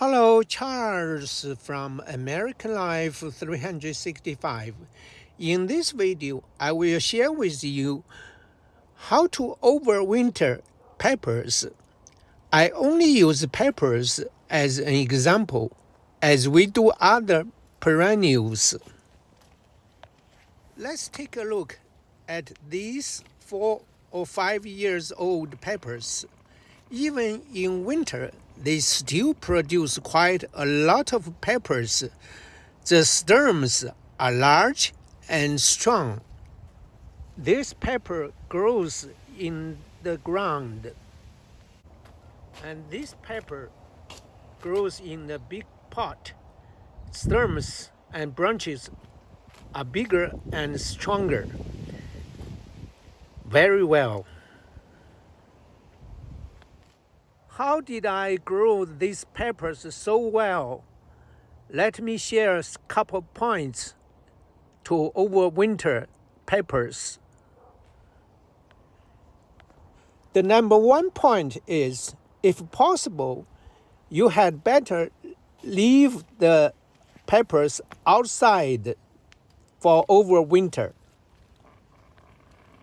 Hello, Charles from American Life 365. In this video, I will share with you how to overwinter peppers. I only use peppers as an example, as we do other perennials. Let's take a look at these four or five years old peppers. Even in winter, they still produce quite a lot of peppers. The stems are large and strong. This pepper grows in the ground. And this pepper grows in a big pot. Stems and branches are bigger and stronger. Very well. How did I grow these peppers so well? Let me share a couple points to overwinter peppers. The number one point is, if possible, you had better leave the peppers outside for overwinter.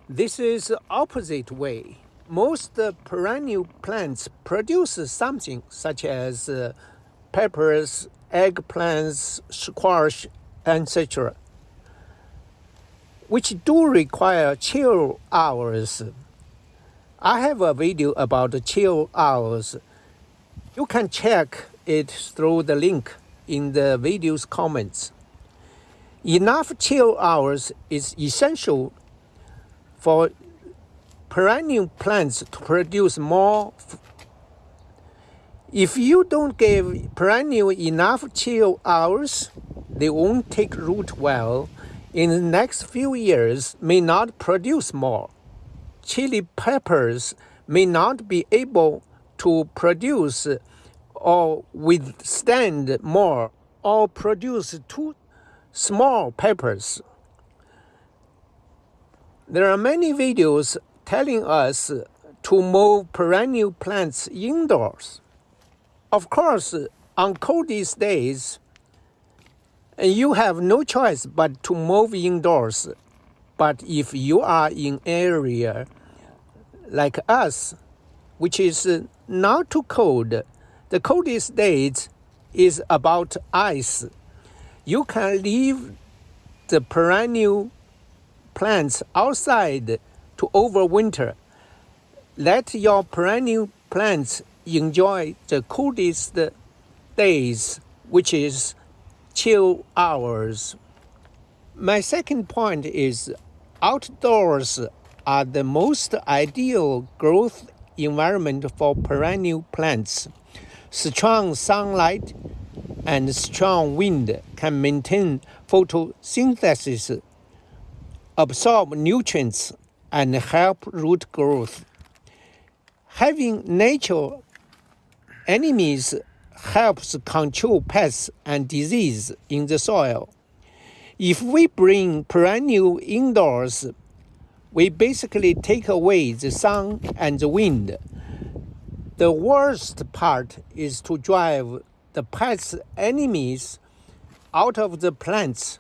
This is opposite way most perennial plants produce something such as uh, peppers, eggplants, squash, etc., which do require chill hours. I have a video about chill hours. You can check it through the link in the video's comments. Enough chill hours is essential for perennial plants to produce more. If you don't give perennial enough chill hours, they won't take root well. In the next few years, may not produce more. Chili peppers may not be able to produce or withstand more or produce too small peppers. There are many videos telling us to move perennial plants indoors. Of course, on coldest days, you have no choice but to move indoors. But if you are in area like us, which is not too cold, the coldest days is about ice. You can leave the perennial plants outside to overwinter. Let your perennial plants enjoy the coolest days, which is chill hours. My second point is outdoors are the most ideal growth environment for perennial plants. Strong sunlight and strong wind can maintain photosynthesis, absorb nutrients, and help root growth. Having natural enemies helps control pests and disease in the soil. If we bring perennial indoors, we basically take away the sun and the wind. The worst part is to drive the pest enemies out of the plants,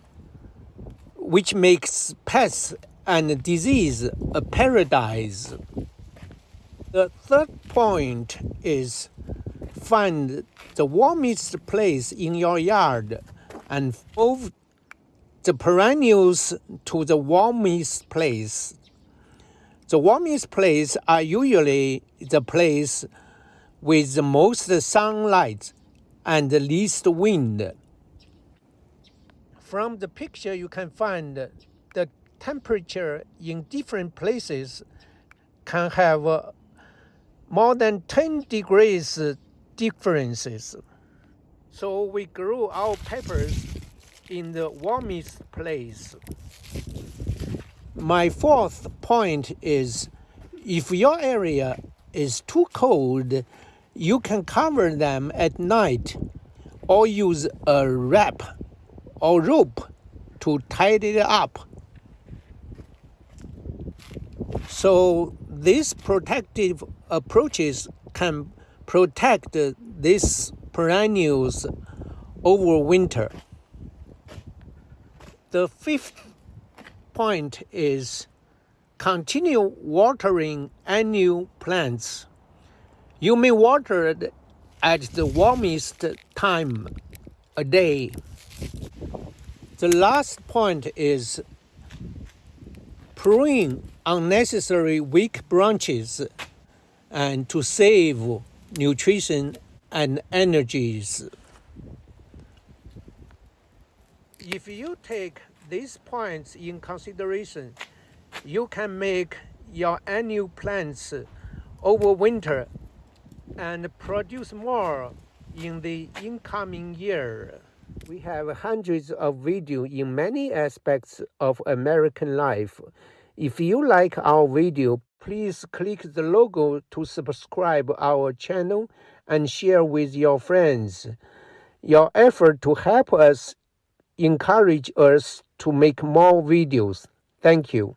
which makes pests and disease a paradise. The third point is find the warmest place in your yard and move the perennials to the warmest place. The warmest place are usually the place with the most sunlight and the least wind. From the picture you can find temperature in different places can have uh, more than 10 degrees differences. So we grow our peppers in the warmest place. My fourth point is if your area is too cold, you can cover them at night or use a wrap or rope to tie it up so these protective approaches can protect these perennials over winter. The fifth point is continue watering annual plants. You may water it at the warmest time a day. The last point is prune unnecessary weak branches and to save nutrition and energies. If you take these points in consideration, you can make your annual plants over winter and produce more in the incoming year. We have hundreds of videos in many aspects of American life. If you like our video, please click the logo to subscribe our channel and share with your friends. Your effort to help us encourage us to make more videos. Thank you.